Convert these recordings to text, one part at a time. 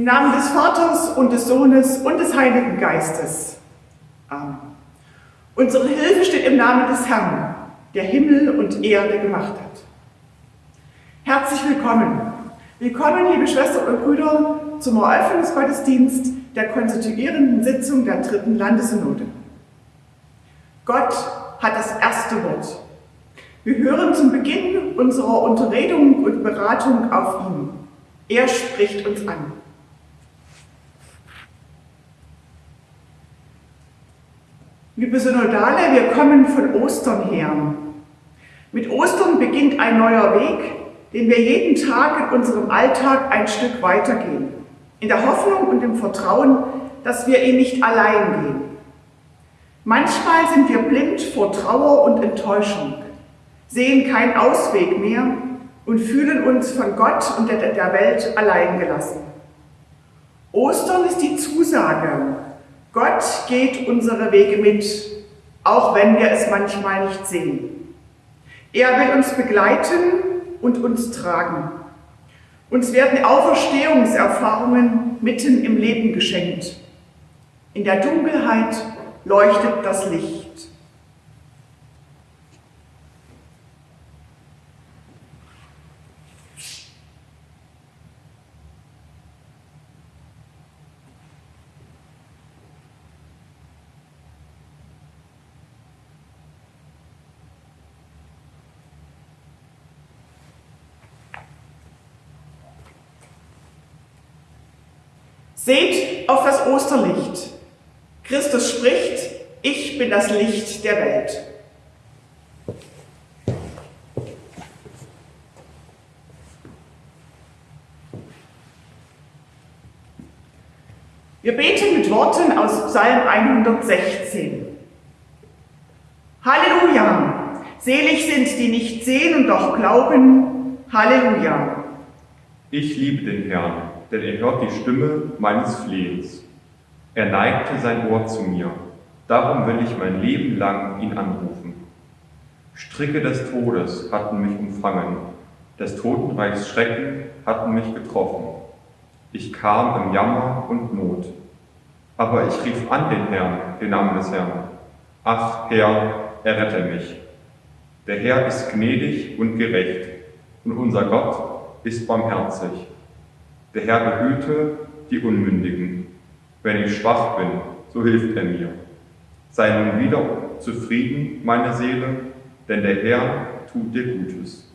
Im Namen des Vaters und des Sohnes und des Heiligen Geistes. Amen. Unsere Hilfe steht im Namen des Herrn, der Himmel und Erde gemacht hat. Herzlich willkommen. Willkommen, liebe Schwestern und Brüder, zum Eröffnungsgottesdienst der konstituierenden Sitzung der dritten Landessynode. Gott hat das erste Wort. Wir hören zum Beginn unserer Unterredung und Beratung auf ihn. Er spricht uns an. Liebe Synodale, wir kommen von Ostern her. Mit Ostern beginnt ein neuer Weg, den wir jeden Tag in unserem Alltag ein Stück weitergehen. In der Hoffnung und im Vertrauen, dass wir ihn nicht allein gehen. Manchmal sind wir blind vor Trauer und Enttäuschung, sehen keinen Ausweg mehr und fühlen uns von Gott und der Welt allein gelassen. Ostern ist die Zusage, Gott geht unsere Wege mit, auch wenn wir es manchmal nicht sehen. Er will uns begleiten und uns tragen. Uns werden Auferstehungserfahrungen mitten im Leben geschenkt. In der Dunkelheit leuchtet das Licht. Seht auf das Osterlicht. Christus spricht, ich bin das Licht der Welt. Wir beten mit Worten aus Psalm 116. Halleluja! Selig sind, die nicht sehen und doch glauben. Halleluja! Ich liebe den Herrn denn er hört die Stimme meines Flehens. Er neigte sein Ohr zu mir, darum will ich mein Leben lang ihn anrufen. Stricke des Todes hatten mich umfangen, des Totenreichs Schrecken hatten mich getroffen. Ich kam im Jammer und Not. Aber ich rief an den Herrn, den Namen des Herrn. Ach, Herr, errette mich. Der Herr ist gnädig und gerecht, und unser Gott ist barmherzig. Der Herr behüte die Unmündigen. Wenn ich schwach bin, so hilft er mir. Sei nun wieder zufrieden, meine Seele, denn der Herr tut dir Gutes.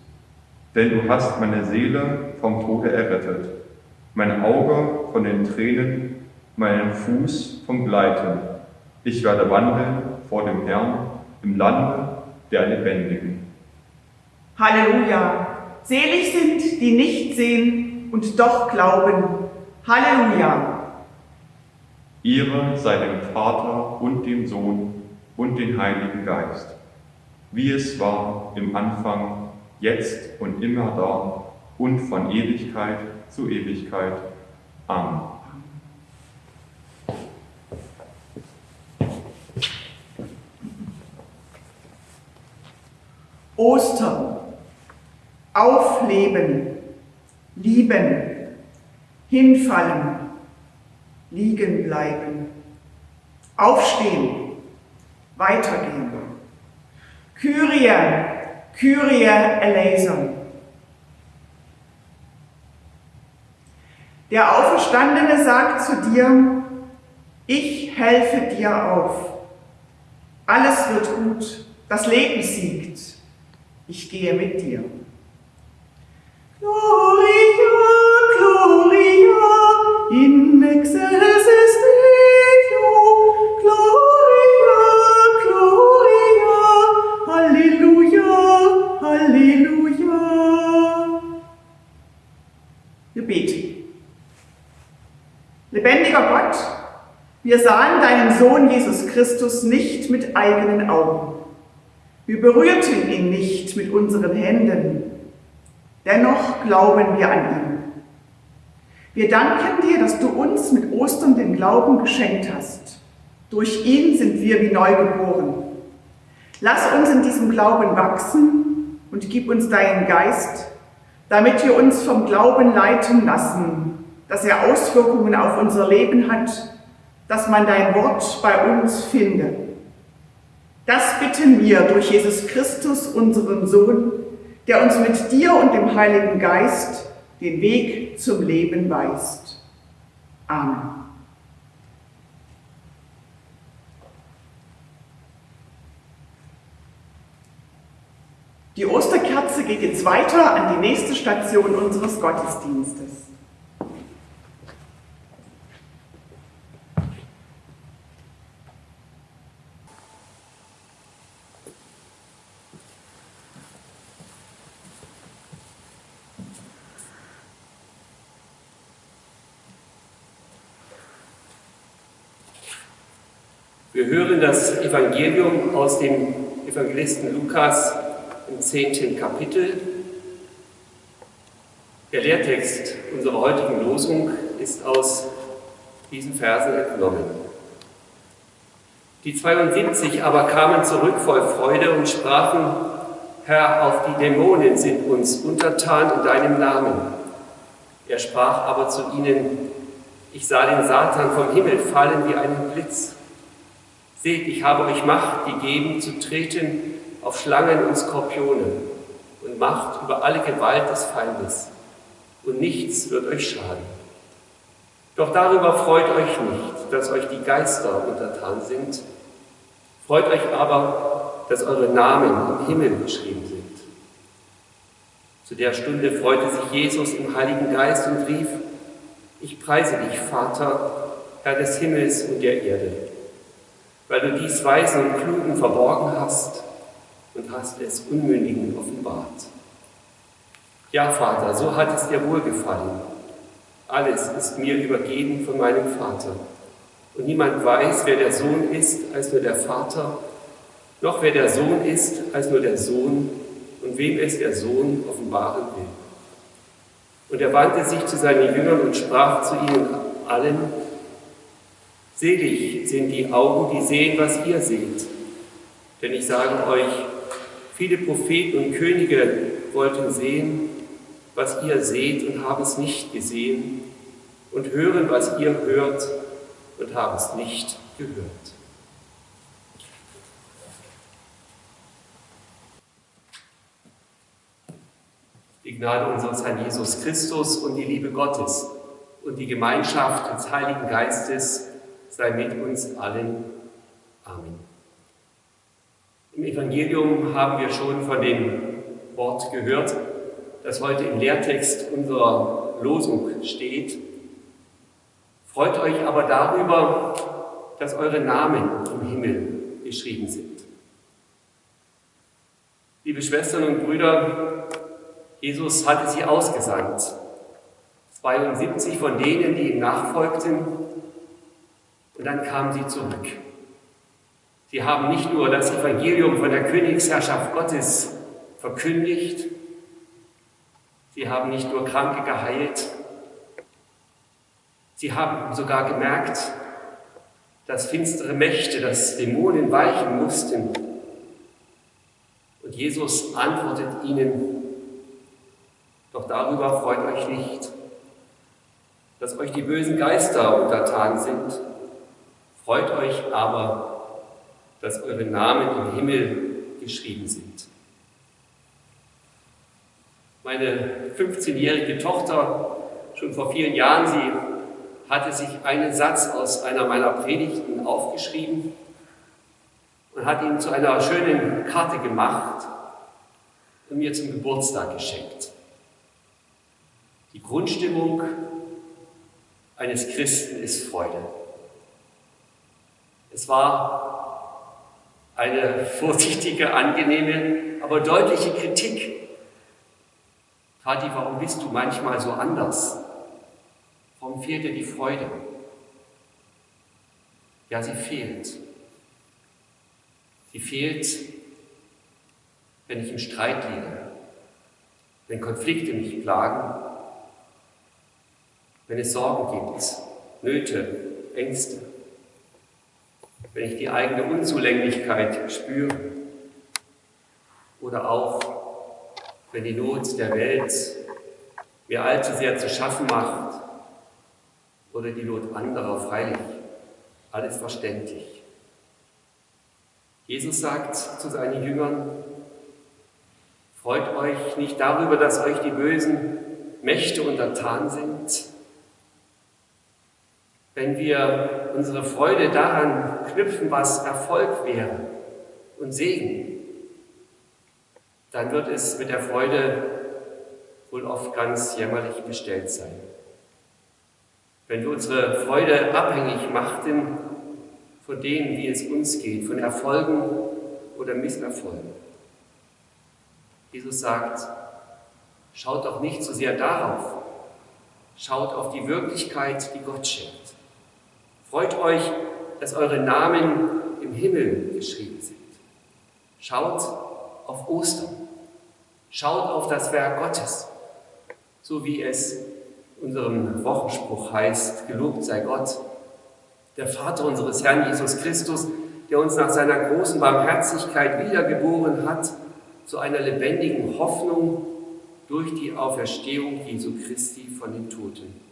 Denn du hast meine Seele vom Tode errettet, mein Auge von den Tränen, meinen Fuß vom Gleiten. Ich werde wandeln vor dem Herrn im Lande der Lebendigen. Halleluja! Selig sind, die nicht sehen und doch glauben. Halleluja! Ehre sei dem Vater und dem Sohn und dem Heiligen Geist, wie es war im Anfang, jetzt und immer da und von Ewigkeit zu Ewigkeit. Amen. Ostern, Aufleben, lieben, hinfallen, liegen bleiben, aufstehen, weitergehen. Kyrie, Kyrie eleison. Der Auferstandene sagt zu dir, ich helfe dir auf. Alles wird gut, das Leben siegt. Ich gehe mit dir. Gloria, Lebendiger Gott, wir sahen deinen Sohn Jesus Christus nicht mit eigenen Augen. Wir berührten ihn nicht mit unseren Händen Dennoch glauben wir an ihn. Wir danken dir, dass du uns mit Ostern den Glauben geschenkt hast. Durch ihn sind wir wie neu geboren. Lass uns in diesem Glauben wachsen und gib uns deinen Geist, damit wir uns vom Glauben leiten lassen, dass er Auswirkungen auf unser Leben hat, dass man dein Wort bei uns finde. Das bitten wir durch Jesus Christus, unseren Sohn, der uns mit dir und dem Heiligen Geist den Weg zum Leben weist. Amen. Die Osterkerze geht jetzt weiter an die nächste Station unseres Gottesdienstes. Wir hören das Evangelium aus dem Evangelisten Lukas im zehnten Kapitel. Der Lehrtext unserer heutigen Losung ist aus diesen Versen entnommen. Die 72 aber kamen zurück voll Freude und sprachen, Herr, auch die Dämonen sind uns untertan in deinem Namen. Er sprach aber zu ihnen, ich sah den Satan vom Himmel fallen wie einen Blitz. Seht, ich habe euch Macht gegeben, zu treten auf Schlangen und Skorpione und Macht über alle Gewalt des Feindes. Und nichts wird euch schaden. Doch darüber freut euch nicht, dass euch die Geister untertan sind. Freut euch aber, dass eure Namen im Himmel geschrieben sind. Zu der Stunde freute sich Jesus im Heiligen Geist und rief, ich preise dich, Vater, Herr des Himmels und der Erde weil du dies Weisen und Klugen verborgen hast und hast es Unmündigen offenbart. Ja, Vater, so hat es dir wohlgefallen. Alles ist mir übergeben von meinem Vater. Und niemand weiß, wer der Sohn ist, als nur der Vater, noch wer der Sohn ist, als nur der Sohn und wem es der Sohn offenbaren will. Und er wandte sich zu seinen Jüngern und sprach zu ihnen allen, Selig sind die Augen, die sehen, was ihr seht. Denn ich sage euch, viele Propheten und Könige wollten sehen, was ihr seht und haben es nicht gesehen und hören, was ihr hört und haben es nicht gehört. Die Gnade unseres Herrn Jesus Christus und die Liebe Gottes und die Gemeinschaft des Heiligen Geistes sei mit uns allen. Amen. Im Evangelium haben wir schon von dem Wort gehört, das heute im Lehrtext unserer Losung steht. Freut euch aber darüber, dass eure Namen im Himmel geschrieben sind. Liebe Schwestern und Brüder, Jesus hatte sie ausgesandt. 72 von denen, die ihm nachfolgten, und dann kamen sie zurück. Sie haben nicht nur das Evangelium von der Königsherrschaft Gottes verkündigt, sie haben nicht nur Kranke geheilt, sie haben sogar gemerkt, dass finstere Mächte, dass Dämonen weichen mussten. Und Jesus antwortet ihnen, doch darüber freut euch nicht, dass euch die bösen Geister untertan sind, Freut euch aber, dass eure Namen im Himmel geschrieben sind. Meine 15-jährige Tochter, schon vor vielen Jahren, sie hatte sich einen Satz aus einer meiner Predigten aufgeschrieben und hat ihn zu einer schönen Karte gemacht und mir zum Geburtstag geschenkt. Die Grundstimmung eines Christen ist Freude. Es war eine vorsichtige, angenehme, aber deutliche Kritik. Kathi, warum bist du manchmal so anders? Warum fehlt dir die Freude? Ja, sie fehlt. Sie fehlt, wenn ich im Streit liege, wenn Konflikte mich plagen, wenn es Sorgen gibt, Nöte, Ängste wenn ich die eigene Unzulänglichkeit spüre oder auch wenn die Not der Welt mir allzu sehr zu schaffen macht oder die Not anderer, freilich, alles verständlich. Jesus sagt zu seinen Jüngern, freut euch nicht darüber, dass euch die bösen Mächte untertan sind. Wenn wir unsere Freude daran knüpfen, was Erfolg wäre und Segen, dann wird es mit der Freude wohl oft ganz jämmerlich bestellt sein. Wenn wir unsere Freude abhängig machten von dem, wie es uns geht, von Erfolgen oder Misserfolgen. Jesus sagt, schaut doch nicht so sehr darauf, schaut auf die Wirklichkeit, die Gott schenkt. Freut euch, dass eure Namen im Himmel geschrieben sind. Schaut auf Ostern. Schaut auf das Werk Gottes, so wie es unserem Wochenspruch heißt, gelobt sei Gott, der Vater unseres Herrn Jesus Christus, der uns nach seiner großen Barmherzigkeit wiedergeboren hat zu einer lebendigen Hoffnung durch die Auferstehung Jesu Christi von den Toten.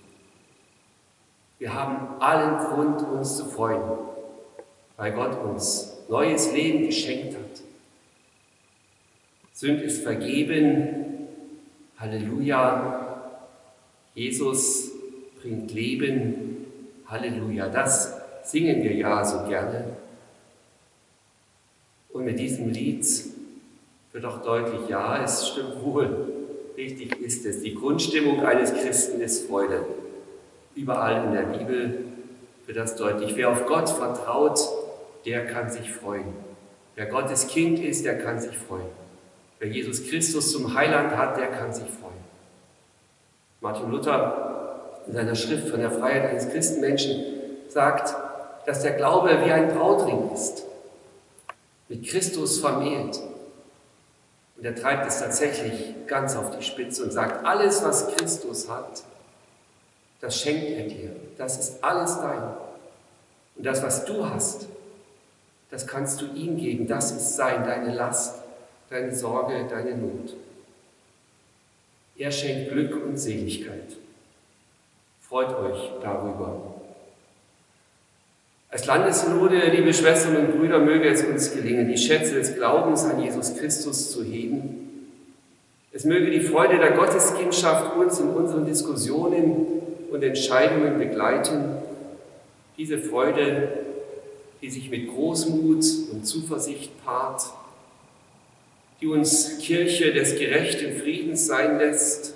Wir haben allen Grund, uns zu freuen, weil Gott uns neues Leben geschenkt hat. Sünd ist vergeben. Halleluja. Jesus bringt Leben. Halleluja. Das singen wir ja so gerne. Und mit diesem Lied wird auch deutlich, ja, es stimmt wohl. Richtig ist es. Die Grundstimmung eines Christen ist Freude. Überall in der Bibel wird das deutlich. Wer auf Gott vertraut, der kann sich freuen. Wer Gottes Kind ist, der kann sich freuen. Wer Jesus Christus zum Heiland hat, der kann sich freuen. Martin Luther in seiner Schrift von der Freiheit eines Christenmenschen sagt, dass der Glaube wie ein Brautring ist, mit Christus vermählt. Und er treibt es tatsächlich ganz auf die Spitze und sagt, alles, was Christus hat, das schenkt er dir. Das ist alles dein. Und das, was du hast, das kannst du ihm geben. Das ist sein, deine Last deine Sorge, deine Not. Er schenkt Glück und Seligkeit. Freut euch darüber. Als Landessynode, liebe Schwestern und Brüder, möge es uns gelingen, die Schätze des Glaubens an Jesus Christus zu heben. Es möge die Freude der Gotteskindschaft uns in unseren Diskussionen und Entscheidungen begleiten. Diese Freude, die sich mit Großmut und Zuversicht paart, die uns Kirche des gerechten Friedens sein lässt,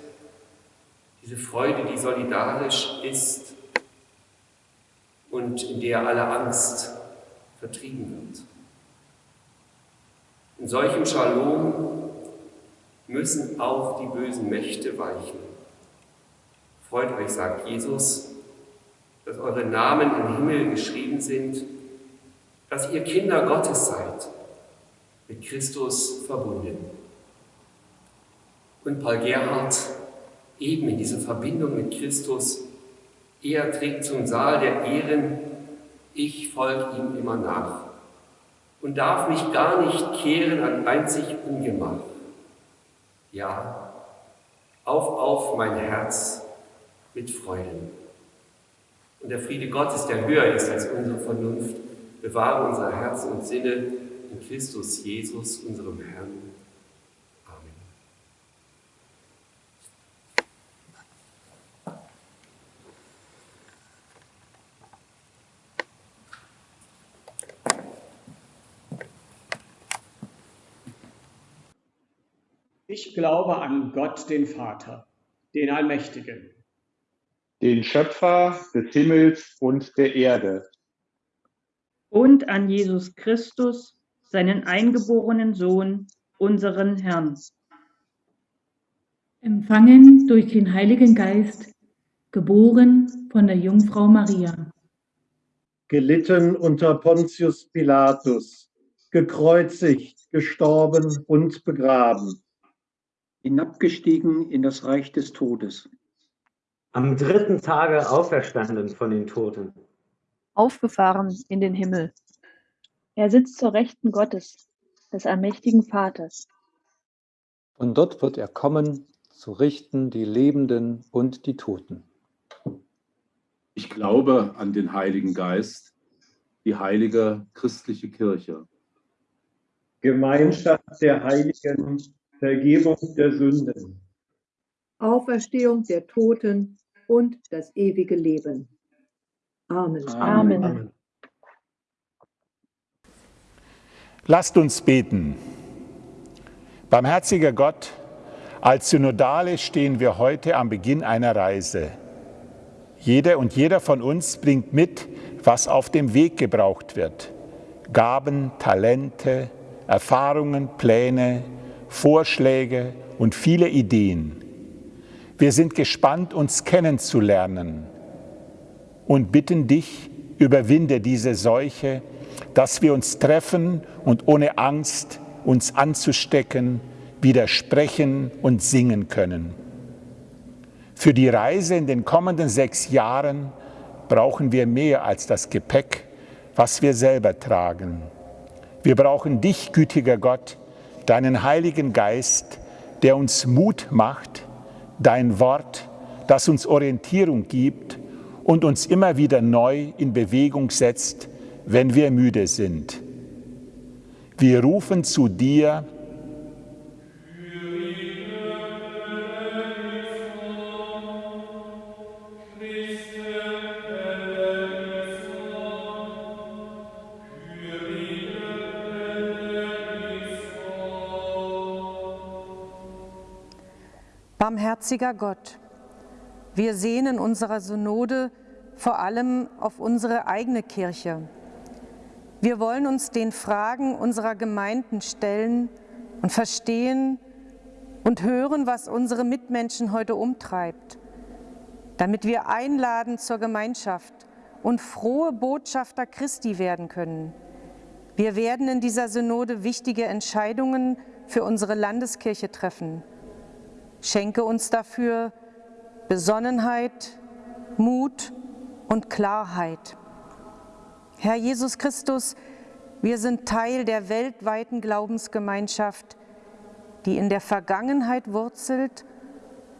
diese Freude, die solidarisch ist und in der alle Angst vertrieben wird. In solchem Shalom müssen auch die bösen Mächte weichen. Freut euch, sagt Jesus, dass eure Namen im Himmel geschrieben sind, dass ihr Kinder Gottes seid mit Christus verbunden. Und Paul Gerhard, eben in dieser Verbindung mit Christus, er trägt zum Saal der Ehren, ich folge ihm immer nach und darf mich gar nicht kehren an einzig Ungemach. Ja, auf, auf mein Herz mit Freuden. Und der Friede Gottes, der höher ist als unsere Vernunft, bewahre unser Herz und Sinne in Christus Jesus, unserem Herrn. Amen. Ich glaube an Gott, den Vater, den Allmächtigen, den Schöpfer des Himmels und der Erde. Und an Jesus Christus, seinen eingeborenen Sohn, unseren Herrn. Empfangen durch den Heiligen Geist, geboren von der Jungfrau Maria. Gelitten unter Pontius Pilatus, gekreuzigt, gestorben und begraben. Hinabgestiegen in das Reich des Todes. Am dritten Tage auferstanden von den Toten. Aufgefahren in den Himmel er sitzt zur Rechten Gottes, des allmächtigen Vaters. Und dort wird er kommen, zu richten die Lebenden und die Toten. Ich glaube an den Heiligen Geist, die heilige christliche Kirche. Gemeinschaft der Heiligen, Vergebung der Sünden. Auferstehung der Toten und das ewige Leben. Amen. Amen. Amen. Lasst uns beten. Barmherziger Gott, als Synodale stehen wir heute am Beginn einer Reise. Jeder und jeder von uns bringt mit, was auf dem Weg gebraucht wird. Gaben, Talente, Erfahrungen, Pläne, Vorschläge und viele Ideen. Wir sind gespannt, uns kennenzulernen und bitten dich, überwinde diese Seuche, dass wir uns treffen und ohne Angst uns anzustecken, widersprechen und singen können. Für die Reise in den kommenden sechs Jahren brauchen wir mehr als das Gepäck, was wir selber tragen. Wir brauchen dich, gütiger Gott, deinen Heiligen Geist, der uns Mut macht, dein Wort, das uns Orientierung gibt und uns immer wieder neu in Bewegung setzt, wenn wir müde sind. Wir rufen zu dir, Barmherziger Gott, wir sehnen unserer Synode vor allem auf unsere eigene Kirche. Wir wollen uns den Fragen unserer Gemeinden stellen und verstehen und hören, was unsere Mitmenschen heute umtreibt, damit wir einladen zur Gemeinschaft und frohe Botschafter Christi werden können. Wir werden in dieser Synode wichtige Entscheidungen für unsere Landeskirche treffen. Schenke uns dafür Besonnenheit, Mut und Klarheit. Herr Jesus Christus, wir sind Teil der weltweiten Glaubensgemeinschaft, die in der Vergangenheit wurzelt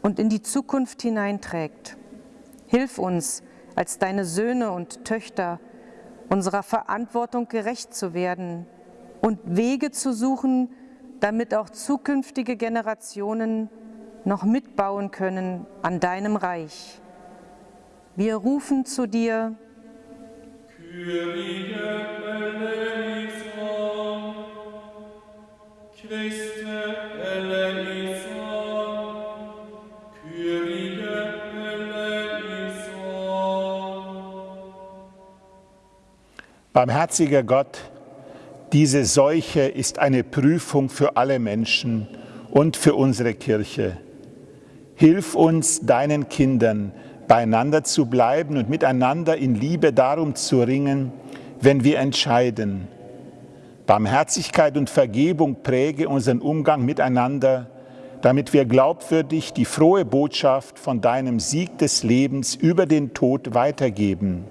und in die Zukunft hineinträgt. Hilf uns, als deine Söhne und Töchter, unserer Verantwortung gerecht zu werden und Wege zu suchen, damit auch zukünftige Generationen noch mitbauen können an deinem Reich. Wir rufen zu dir, Kyrie eleison, Christe eleison, Kyrie eleison. Barmherziger Gott, diese Seuche ist eine Prüfung für alle Menschen und für unsere Kirche. Hilf uns, deinen Kindern, beieinander zu bleiben und miteinander in Liebe darum zu ringen, wenn wir entscheiden. Barmherzigkeit und Vergebung präge unseren Umgang miteinander, damit wir glaubwürdig die frohe Botschaft von deinem Sieg des Lebens über den Tod weitergeben.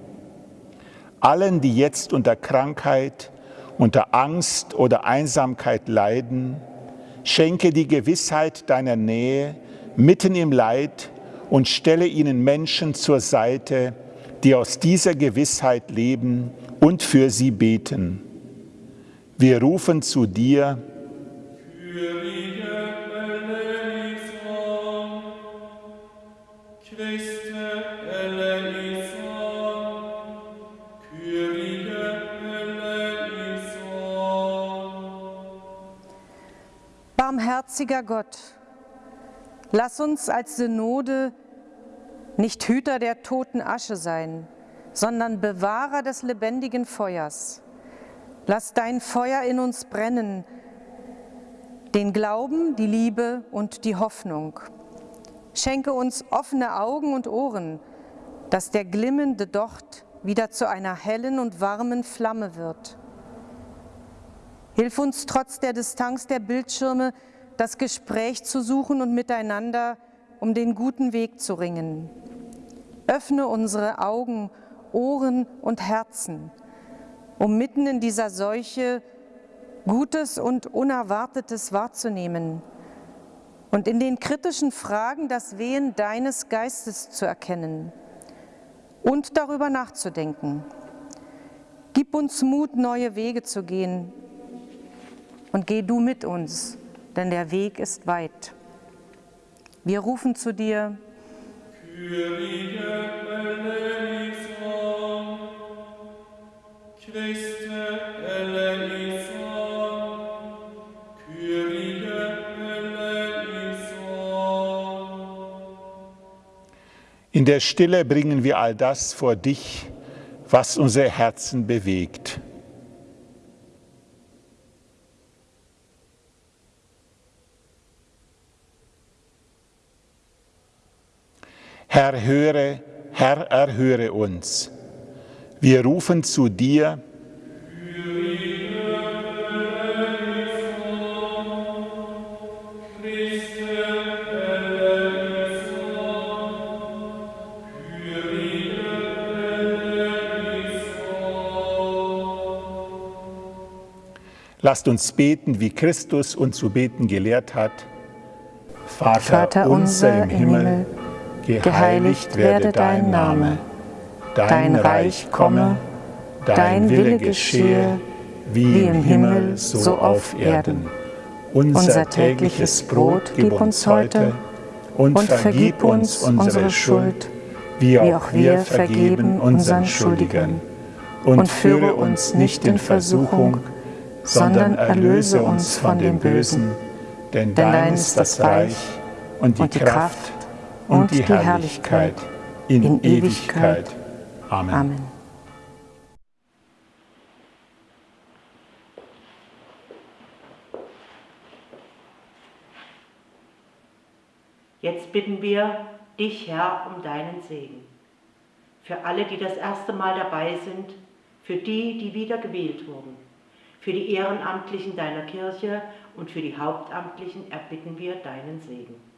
Allen, die jetzt unter Krankheit, unter Angst oder Einsamkeit leiden, schenke die Gewissheit deiner Nähe, mitten im Leid und stelle ihnen Menschen zur Seite, die aus dieser Gewissheit leben und für sie beten. Wir rufen zu dir, Barmherziger Gott, Lass uns als Synode nicht Hüter der toten Asche sein, sondern Bewahrer des lebendigen Feuers. Lass dein Feuer in uns brennen, den Glauben, die Liebe und die Hoffnung. Schenke uns offene Augen und Ohren, dass der glimmende Docht wieder zu einer hellen und warmen Flamme wird. Hilf uns trotz der Distanz der Bildschirme, das Gespräch zu suchen und miteinander um den guten Weg zu ringen. Öffne unsere Augen, Ohren und Herzen, um mitten in dieser Seuche Gutes und Unerwartetes wahrzunehmen und in den kritischen Fragen das Wehen deines Geistes zu erkennen. und darüber nachzudenken. Gib uns Mut, neue Wege zu gehen. Und geh du mit uns, denn der Weg ist weit. Wir rufen zu dir. In der Stille bringen wir all das vor dich, was unsere Herzen bewegt. Herr, höre, Herr, erhöre uns. Wir rufen zu dir. Lasst uns beten, wie Christus uns zu beten gelehrt hat. Vater, Vater unser im Himmel, Himmel geheiligt werde dein Name, dein Reich komme, dein Wille geschehe, wie im Himmel, so auf Erden. Unser tägliches Brot gib uns heute und vergib uns unsere Schuld, wie auch wir vergeben unseren Schuldigern. Und führe uns nicht in Versuchung, sondern erlöse uns von dem Bösen. Denn dein ist das Reich und die Kraft und die Herrlichkeit in Ewigkeit. Amen. Amen. Jetzt bitten wir dich, Herr, um deinen Segen. Für alle, die das erste Mal dabei sind, für die, die wieder gewählt wurden, für die Ehrenamtlichen deiner Kirche und für die Hauptamtlichen erbitten wir deinen Segen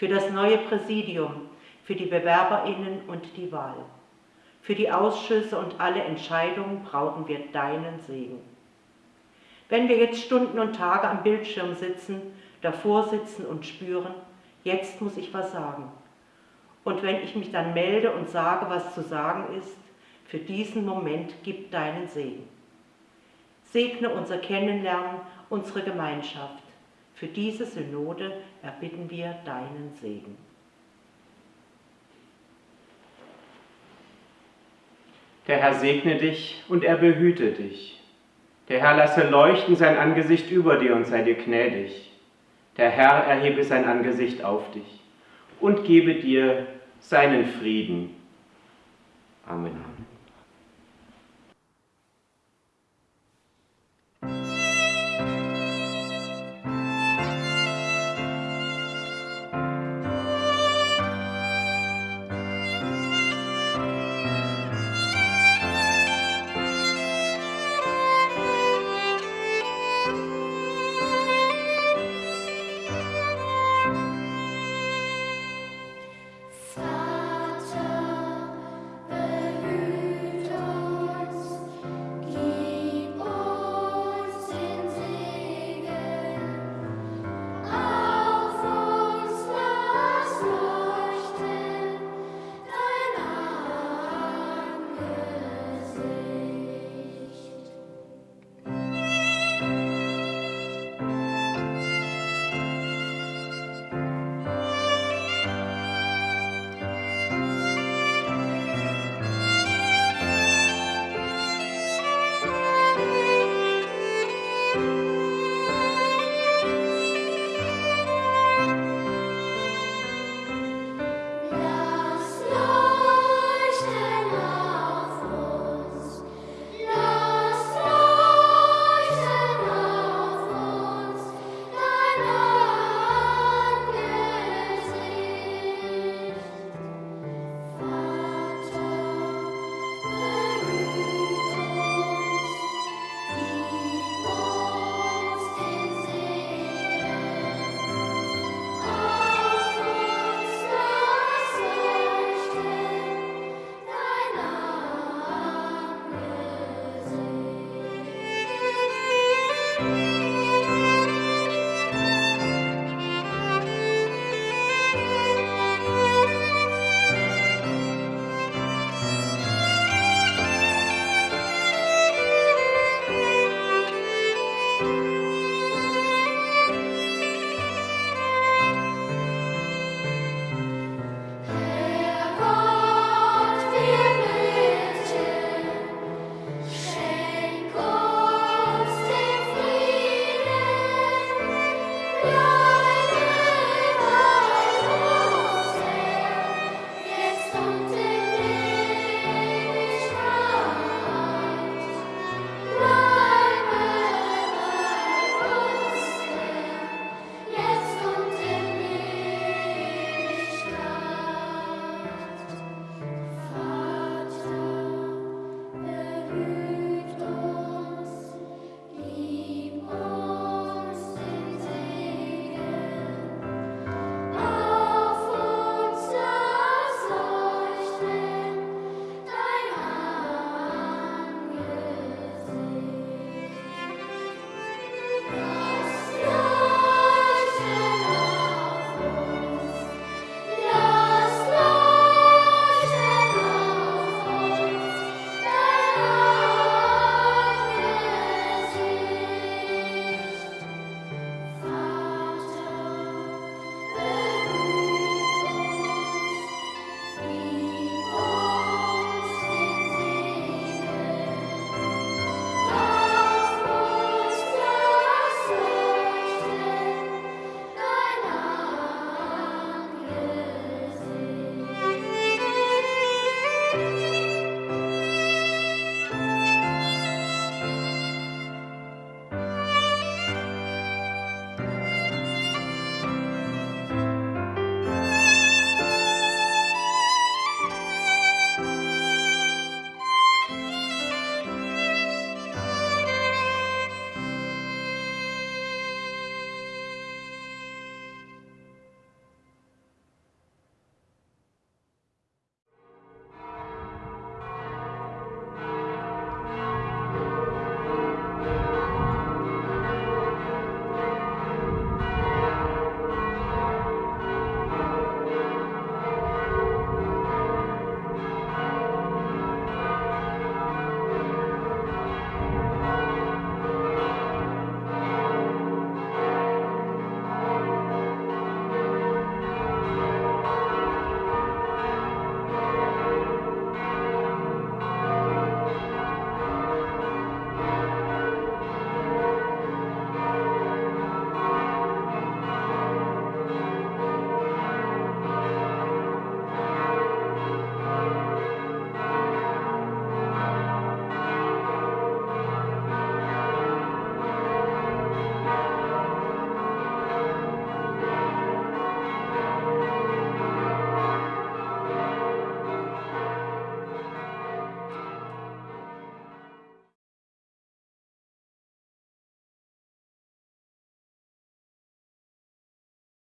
für das neue Präsidium, für die Bewerberinnen und die Wahl. Für die Ausschüsse und alle Entscheidungen brauchen wir deinen Segen. Wenn wir jetzt Stunden und Tage am Bildschirm sitzen, davor sitzen und spüren, jetzt muss ich was sagen. Und wenn ich mich dann melde und sage, was zu sagen ist, für diesen Moment gib deinen Segen. Segne unser Kennenlernen, unsere Gemeinschaft. Für diese Synode erbitten wir deinen Segen. Der Herr segne dich und er behüte dich. Der Herr lasse leuchten sein Angesicht über dir und sei dir gnädig. Der Herr erhebe sein Angesicht auf dich und gebe dir seinen Frieden. Amen.